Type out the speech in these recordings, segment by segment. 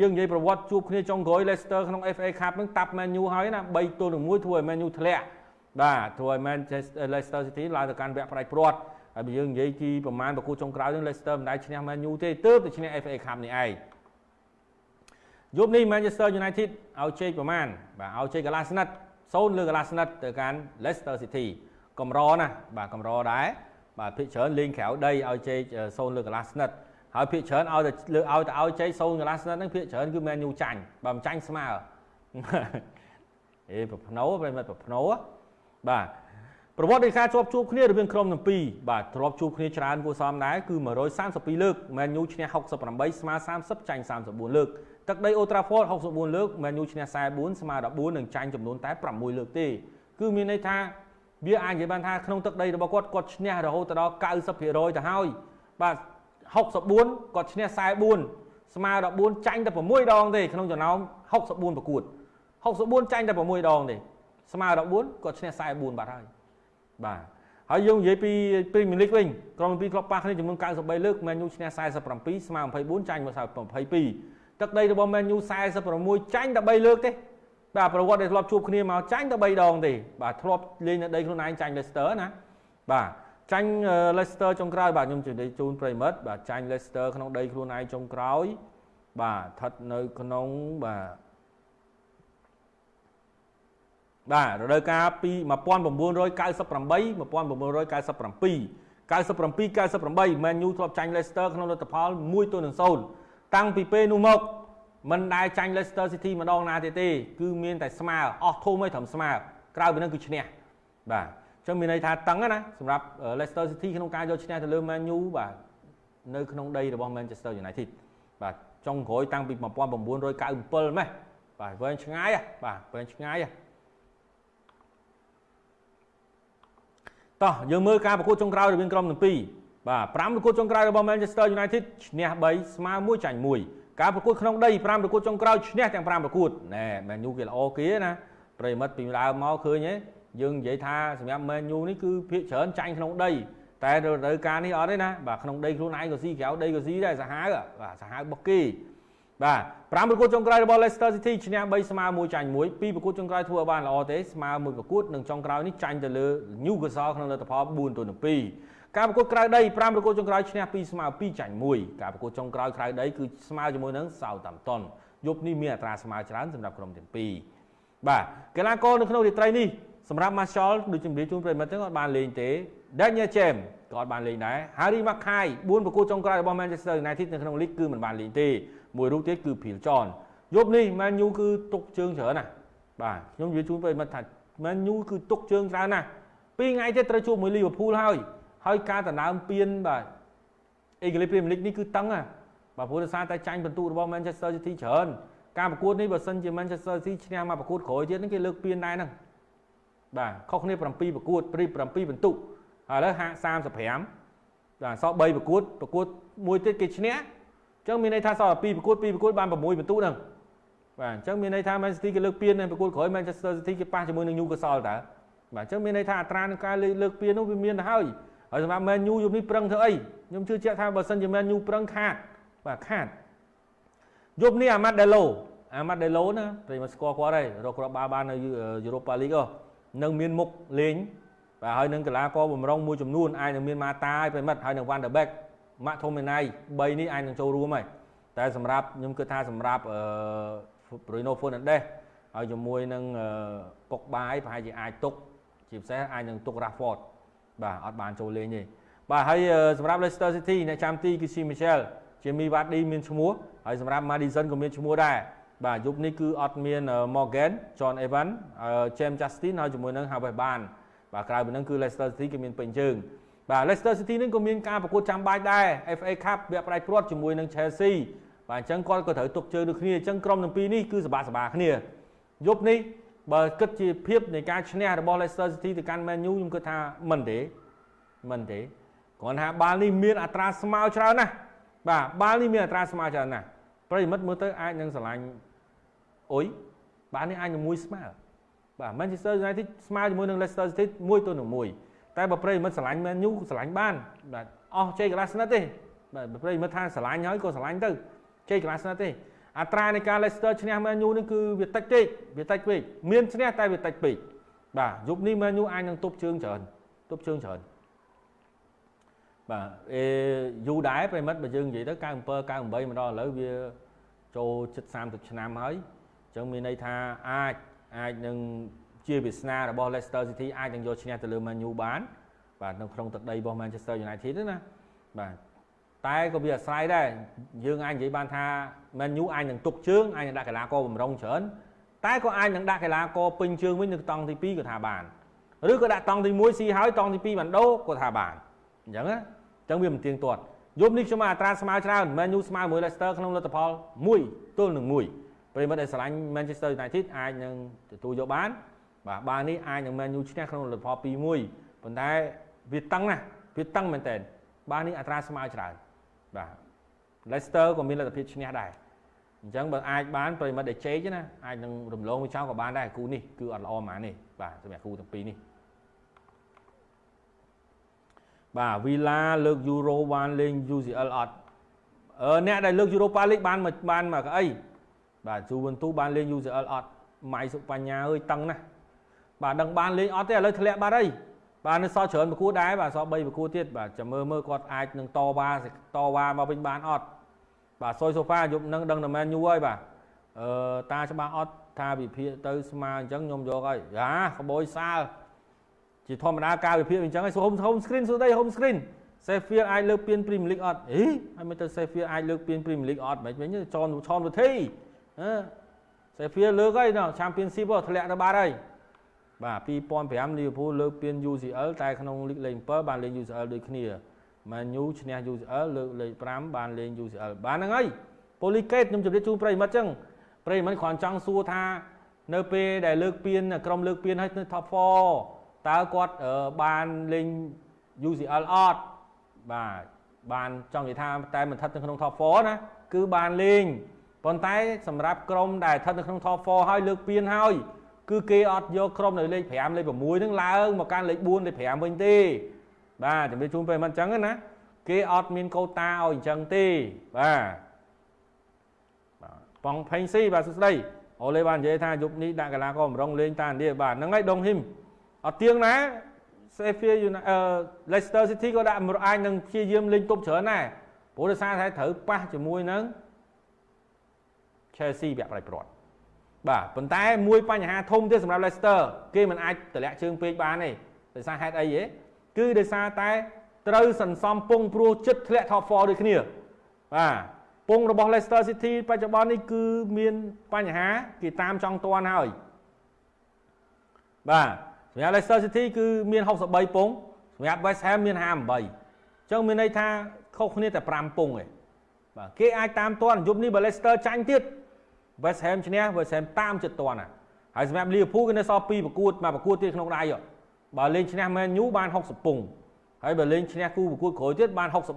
យើងនិយាយប្រវត្តិជួបគ្នាចុងក្រោយ Leicester ក្នុង FA Cup ហ្នឹងតាប់ Man U ហើយណា3ទល់នឹង1ធ្វើឲ្យ Man U ធ្លាក់បាទធ្វើឲ្យ Manchester Leicester City ឡើងទៅកាន់វគ្គផ្ដាច់ព្រាត់ហើយបើយើងនិយាយពីប្រមាណប្រកួតចុងក្រោយហ្នឹង Leicester មិនដែលឈ្នះ Man U ទេទើបតែឈ្នះ FA Cup នេះឯងយប់នេះ Manchester United ឲ្យជ័យប្រមាណបាទឲ្យជ័យកន្លះស្និត0លើកន្លះស្និតទៅកាន់ Leicester City កម្រណាបាទកម្រដែរបាទភាគច្រើនលេងក្រៅដីឲ្យជ័យ0លើកន្លះស្និត ហើយភាគច្រើនឲ្យតែលើឲ្យតែឲ្យជ័យ0កន្លះស្និតហ្នឹងភាគច្រើនគឺ Man U ចាញ់បើមិនចាញ់ស្មើអេប្រភ្នោប្រិមិត្តប្រភ្នោបាទប្រវត្តិនៃការជាប់ជួបគ្នារវាងក្រុមទាំងពីរបាទទ្របជួបគ្នាច្រើនគួរសមដែរគឺ132លើក Man U ឈ្នះ68ស្មើ30ចាញ់34លើកទឹកដី Old Trafford 64លើក Man U ឈ្នះ44ស្មើ14និងចាញ់ចំនួនតែ6លើកទេគឺមានន័យថាវាអាចនិយាយបានថាក្នុងទឹកដីរបស់គាត់គាត់ឈ្នះរហូតដល់90%ទៅហើយបាទ 64គាត់ឈ្នះ44ស្មើ14ចាញ់តែ6ដងទេក្នុងចំណោម64ប្រកួត64ចាញ់តែ6ដងទេស្មើ14គាត់ឈ្នះ44បាត់ហើយបាទហើយយើងនិយាយពី Premier League វិញក្រុមពីរក្លឹបប៉ះគ្នាចំនួន93លើក Man U ឈ្នះ47ស្មើ24ចាញ់មក22ទឹកដីរបស់ Man U 46ចាញ់តែ3លើកទេបាទប្រវត្តិដែលធ្លាប់ជួបគ្នាមកចាញ់តែ3ដងទេបាទធ្លាប់លេងនៅដីខ្លួនឯងចាញ់ Leicester ណាបាទ ចាញ់ Leicester ចុងក្រោយបាទខ្ញុំជម្រាបជូនប្រិមិត្តបាទចាញ់ Leicester ក្នុងដីខ្លួនឯងចុងក្រោយ បាទស្ថិតនៅក្នុងបាទបាទរដូវកាលពី1998 1997 97 98 Man U ធ្លាប់ចាញ់ Leicester ក្នុងលទ្ធផល1ទល់នឹង0តាំងពីពេលនោះមកមិនដែលចាញ់ Leicester City ម្ដងណាទៀតទេ គឺមានតែស្មើអស់ធំឯងត្រឹមស្មើក្រៅពីនឹងគឺឈ្នះបាទអញ្ចឹងមានន័យថាតឹងណាសម្រាប់ Leicester City ក្នុងការយកឈ្នះទៅលើ Man U បាទនៅក្នុងដីរបស់ Manchester United បាទចុងក្រោយតាំងពី1997ម៉េះបាទវែងឆ្ងាយបាទវែងឆ្ងាយតោះយើងមើលការប្រកួតចុងក្រោយរវាងក្រុមទាំងពីរបាទ5ប្រកួតចុងក្រោយរបស់ Manchester United ឈ្នះ3ស្មើ1ចាញ់1ការប្រកួតក្នុងដី5ប្រកួតចុងក្រោយឈ្នះទាំង5ប្រកួតណែ Man U គេល្អគេណាប្រិមិត្តពីដើមមកឃើញទេ យើងនិយាយថាសម្រាប់ Man U នេះគឺភាគច្រើនចាញ់ក្នុងដីតែរដូវកាលនេះអត់ទេណាបាទក្នុងដីខ្លួនឯងក៏ស៊ីក្រៅដីក៏ស៊ីដែរសាហាវបាទសាហាវរបស់គេបាទ5ប្រកួតចុងក្រោយរបស់ Leicester City ឈ្នះ3ស្មើ1ចាញ់1ពីប្រកួតចុងក្រោយធ្វើឲ្យបានល្អទេស្មើមួយប្រកួតនិងចុងក្រោយនេះចាញ់ទៅលើ Newcastle ក្នុងលទ្ធផល4ទល់នឹង2ការប្រកួតក្រៅដី5ប្រកួតចុងក្រោយឈ្នះ2ស្មើ2ចាញ់1ការប្រកួតចុងក្រោយក្រៅដីគឺស្មើជាមួយនឹង Southampton យប់នេះមានអត្រាស្មើច្រើនសម្រាប់ក្រុមទាំងពីរបាទកីឡាករនៅក្នុងរាត្រីនេះ សម្រាប់ Marshall ដូចជំរាបជូនប្រិមិត្តទាំងអត់បានលេងទេ Daniel James ក៏អត់បានលេងដែរ Harry Mackay 4ប្រកួតចុងក្រោយរបស់ Manchester United នៅក្នុងលីកគឺមិនបានលេងទេមួយរូបទៀតគឺ Phil John យប់នេះ Man U គឺទុកជើងច្រើនណាស់បាទខ្ញុំនិយាយជូនប្រិមិត្តថា Man U គឺទុកជើងច្រើនណាស់ពីរថ្ងៃទៀតត្រូវជួបមួយ Liverpool ហើយហើយការដណ្ដើមពានបាទអេក្លីព្រីមលីកនេះគឺតឹងណាបាទព្រោះដោយសារតែចាញ់បន្ទុករបស់ Manchester City ច្រើនការប្រកួតនេះបើសិនជា Manchester City ឈ្នះមកប្រកួតក្រោយទៀតហ្នឹងគេលើកពានដែរហ្នឹង បាទខុសគ្នា7ប្រកួតព្រី7បន្ទុកឥឡូវហាក់35បាទសល់3ប្រកួតប្រកួតមួយទៀតគេឈ្នះអញ្ចឹងមានន័យថាសល់2ប្រកួត2ប្រកួតបាន6បន្ទុកហ្នឹងបាទអញ្ចឹងមានន័យថា Man City គេលើកពាននៅប្រកួតក្រោយ Manchester City គេប៉ះជាមួយនឹង Newcastle តើបាទអញ្ចឹងមានន័យថាអត្រានៃការលើកពាននោះវាមានទៅហើយហើយសម្រាប់ Man U យប់នេះប្រឹងធ្វើអីខ្ញុំជឿជាក់ថាបើសិនជា Man U ប្រឹងខាតបាទខាតយប់នេះ Amad Delo Amad Delo ណាប្រិមស្គាល់គាត់ហើយរកគ្រាប់បាល់បាននៅ Europa League នឹងមានមុខលេងបាទហើយនឹងកីឡាករបំរុងមួយចំនួនអាចនឹងមានម៉ាតាហើយប្រិមិត្តហើយនឹង Van der Beek ម៉ាក់ធូមេណៃ3នេះអាចនឹងចូលរួមហើយតែសម្រាប់ខ្ញុំគិតថាសម្រាប់អឺ Bruno Fernandes ហើយជាមួយនឹងពុកបាយប្រហែលជាអាចទុកជាពិសេសអាចនឹងទុក Rashford បាទអត់បានចូលលេងទេបាទហើយសម្រាប់ Leicester City អ្នកចាំទីគឺ Si Michel ជាមីវ៉ាឌីមានឈ្មោះហើយសម្រាប់ Madison ក៏មានឈ្មោះដែរ បាទយប់នេះគឺអត់មាន Morgan John Evan James Justin ហើយជាមួយនឹង Harvey Barnes បាទក្រៅពីហ្នឹងគឺ Leicester City គេមានពេញជើងបាទ Leicester City នេះក៏មានការប្រកួតចាំបាច់ដែរ FA Cup វគ្គផ្ដាច់ព្រាត់ជាមួយនឹង Chelsea បាទអញ្ចឹងគាត់ក៏ត្រូវទុកជើងដូចគ្នាអញ្ចឹងក្រុមទាំងពីរនេះគឺសបាសបាគ្នាយប់នេះបើគិតជាភាពនៃការឈ្នះរបស់ Leicester City ទៅកាន់ Man U ខ្ញុំគិតថាមិនទេមិនទេគ្រាន់ថាបាល់នេះមានអត្រាស្មើច្រើនណាស់បាទបាល់នេះមានអត្រាស្មើច្រើនណាស់ប្រិមិត្តមើលទៅអាចនឹងឆ្លាញ់ អុយបាល់នេះអាចនឹងមួយស្មើបាទ Manchester United ស្មើជាមួយនឹង Leicester City មួយទៅនឹងមួយតែបើប្រិមិត្តឆ្លាញ់ Man U ឆ្លាញ់បានបាទអស់ជ័យកន្លះស្និតទេបាទប្រិមិត្តថាឆ្លាញ់ហើយក៏ឆ្លាញ់ទៅជ័យកន្លះស្និតទេអត្រានៃការ Leicester ឈ្នះ Man U នេះគឺវាតិចពេកវាតិចពេកមានឈ្នះតែវាតិចពេកបាទយប់នេះ Man U អាចនឹងទប់ជើងច្រើនទប់ជើងច្រើនបាទអេយូរដែរប្រិមិត្តបើយើងនិយាយទៅ97 98មកដល់ឥឡូវវាចូលជិត30ឆ្នាំហើយ អញ្ចឹងមានន័យថាអាចអាចនឹងជាវាសនារបស់ Leicester City អាចនឹងយកឈ្នះទៅលើ Man U បានបាទនៅក្នុងទឹកដីរបស់ Manchester United ណាបាទតែក៏វាអាស្រ័យដែរយើងអាចនិយាយបានថា Man U អាចនឹងទុកជើងអាចនឹងដាក់កីឡាករបំរុងច្រើនតែក៏អាចនឹងដាក់កីឡាករពេញជើងវិញនៅតង់ទី2ក៏ថាបានឬក៏ដាក់តង់ទី1ស៊ីហើយតង់ទី2បានដូរក៏ថាបានអញ្ចឹងណាអញ្ចឹងវាមិនទៀងទាត់យប់នេះខ្ញុំមកអត្រាស្មើច្រើន Man U ស្មើមួយ Leicester ក្នុងលទ្ធផល1ទល់នឹង1 ប្រិមិត្តដែលស្រឡាញ់ Manchester United អាចនឹងទទួលយកបាន បាទបាល់នេះអាចនឹង Man U ឈ្នះក្នុងលទ្ធផល2-1ប៉ុន្តែវាតឹងណាស់វាតឹងមែនតើបាល់នេះអត្រាស្មើច្រើនបាទ Leicester ក៏មានលទ្ធភាពឈ្នះដែរអញ្ចឹងបើអាចបានប្រិមិត្តដែលជែកណាអាចនឹងរំលងមួយចោលក៏បានដែរគូនេះគឺអត់ល្អហ្មងនេះបាទសម្រាប់គូទាំងពីរនេះបាទ Villa លើក Euro បានលេង UCL អត់អឺអ្នកដែលលើក Europa League បានបានមកអី បាទ Juventus បានលេង UCL អត់ម៉ៃសុបញ្ញាអើយតឹងណាស់បាទដឹងបានលេងអត់ទេឥឡូវធ្លាក់បាត់ហើយបាទនៅសល់ច្រើនប្រគួតដែរបាទសល់3ប្រគួតទៀតបាទចាំមើលមើលគាត់អាចនឹងតវ៉ាតវ៉ាមកវិញបានអត់បាទសុយសូហ្វាយប់នឹងដឹងតែមែនយូរហើយបាទអឺតាច្បាស់អត់ថាវិភាគទៅស្មើអញ្ចឹងខ្ញុំយកហើយយ៉ាក្បួយសាលជាធម្មតាការវិភាគអញ្ចឹងហើយ home home screen សួស្ដី home screen Sheffield អាចលើកពាន Premier League អត់អីហើយមិនទៅ Sheffield អាចលើកពាន Premier League អត់មិនវិញចនឆនវិធី អឺ Sheffield លើកហើយណ Championship ធ្លាក់ទៅបាត់ហើយបាទ2005 Liverpool លើកពាន UCL តែក្នុងលីកលេខ7បានលេង UCL ដូចគ្នា Man U ឈ្នះ UCL លើកលេខ5បានលេង UCL បានហ្នឹងហើយ Polygate ខ្ញុំជម្រាបជូនប្រិមិត្តចឹងប្រិមិត្តគ្រាន់ចង់សួរថានៅពេលដែលលើកពានក្រុមលើកពានឲ្យនៅ Top 4តើគាត់បានលេង UCL អត់បាទបានចង់និយាយថាតែមិនស្ថិតនៅក្នុង Top 4ណាគឺបានលេង ប៉ុន្តែសម្រាប់ក្រុមដែលស្ថិតនៅក្នុង Top 4ហើយលើកពានហើយគឺគេអត់យកក្រុមនៅលេខ5លេខ6ហ្នឹងឡើងមកកាន់លេខ4លេខ5វិញទេបាទជំរាបជូនពេលមិនអញ្ចឹងណាគេអត់មានកូតាឲ្យអញ្ចឹងទេបាទបាទបងផេងស៊ីបាទសួស្ដីអូលេបាននិយាយថាយប់នេះដាក់កីឡាករបំរុងលេងតាឥណ្ឌាបាទហ្នឹងហើយដងហ៊ីមអត់ទៀងណា Sheffield United អឺ Leicester City ក៏ដាក់អាចនឹងព្យាយាមលេងទប់ច្រើនដែរព្រោះដោយសារតែត្រូវប៉ះជាមួយនឹង Chelsea វាក់ប្រៃព្រាត់បាទប៉ុន្តែមួយបញ្ហាធំទៀតសម្រាប់ Leicester គេមិនអាចតម្លាក់ជើងពេកបានទេដោយសារហេតុអីទេគឺដោយសារតែត្រូវសន្សំពងព្រោះចិត្តធ្លាក់ top 4ដូចគ្នាបាទពងរបស់ Leicester City បច្ចុប្បន្ននេះគឺមានបញ្ហាគេតាមចង់ទាន់ហើយបាទសម្រាប់ Leicester City គឺមាន63ពងសម្រាប់ West Ham មាន58អញ្ចឹងមានន័យថាខុសគ្នាតែ5ពងឯងបាទគេអាចតាមទាន់យប់នេះបើ Leicester ចាញ់ទៀត West Ham ឈ្នះ West Ham តាមចិត្តតាន់ណាហើយសម្រាប់ Liverpool គឺនៅសល់2ប្រកួតមកប្រកួតទៀតក្នុងដៃបើលេងឈ្នះ Man U បាន60ពងហើយបើលេងឈ្នះគូប្រកួតក្រោយទៀតបាន63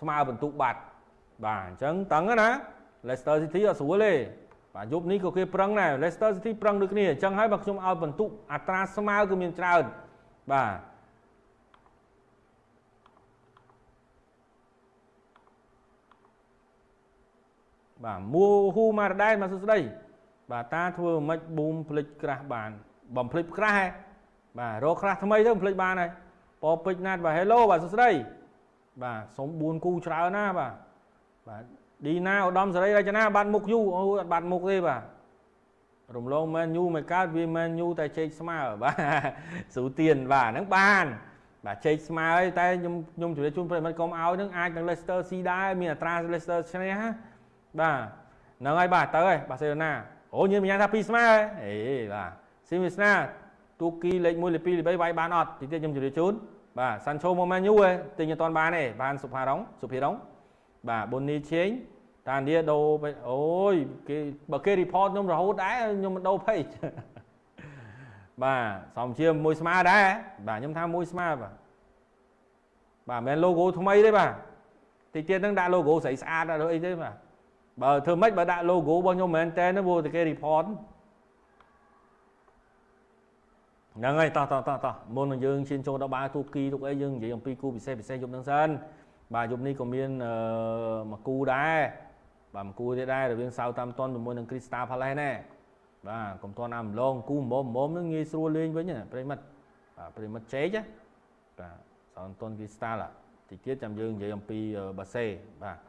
ស្មើបន្ទុកបាត់បាទអញ្ចឹងតឹងណា Leicester City អត់ស្រួលទេបាទយប់នេះក៏គេប្រឹងដែរ Leicester City ប្រឹងដូចគ្នាអញ្ចឹងហើយបើខ្ញុំឲ្យបន្ទុកអត្រាស្មើគឺមានច្រើនបាទ បាទមូហ៊ូម៉ារ៉ាដែរមកសួស្ដីបាទតាធ្វើមិនប៊ូមផ្លិចក្រាស់បានបំផ្លិចក្រាស់ហ៎បាទរកក្រាស់ថ្មីទៅបំផ្លិចបានហើយពពេជ្រណាត់បាទ Hello បាទសួស្ដីបាទសុំ4គូច្រើនណាបាទបាទឌីណាឧត្តមសេរីរចនាបាត់មុខយូអូអត់បាត់មុខទេបាទរំលងមែនយូមិនកើតវាមែនយូតែជែកស្មើបាទស្រូទៀនបាទហ្នឹងបានបាទជែកស្មើហើយតែខ្ញុំខ្ញុំជម្រាបជូនប្រិមិត្តកុំឲ្យនឹងអាចនឹង Leicester ស៊ីដែរមានអត្រា Leicester ឈ្នះ បាទហ្នឹងហើយបាទទៅហើយបាសេឡូណាអូញញ៉ាំថាពីស្មើអេបាទស៊ីមីស្នាទូគីលេខ1លេខ2លេខ3វាយបានអត់តិចទៀតខ្ញុំជម្រាបជូនបាទសាន់ឆូមកមែនយូហ៎ទិញអត់ទាន់បានទេបានសុផារងសុភីរងបាទប៊ុននីឆេងតានីដូអូយគេបើគេ report ខ្ញុំរហូតដែរខ្ញុំមិនដូរ page បាទសំជាមួយស្មើដែរបាទខ្ញុំថាមួយស្មើបាទបាទមិនមែន logo ថ្មីទេបាទតិចទៀតហ្នឹងដាក់ logo ស្រីស្អាតអត់អីទេបាទ បើធ្វើម៉េចបើដាក់ logo របស់ខ្ញុំមែនតើព្រោះតែគេ report ហ្នឹងហើយតោះតោះតោះតោះមុននឹងយើងឈានចូលដល់បាទូគីទូអីយើងនិយាយអំពីគូពិសេសពិសេសយប់ហ្នឹងសិនបាទយប់នេះក៏មានមួយគូដែរបបាទមកគួរទៀតដែររវាង Southampton ជាមួយនឹង Crystal Palace ណែបាទកុំទាន់អាំឡងគូមុំមុំនឹងងាយស្រួលលេងវិញប្រិមិត្តបាទប្រិមិត្តជេកបាទ Southampton Crystal តិចទៀតចាំយើងនិយាយអំពីបាសេបាទ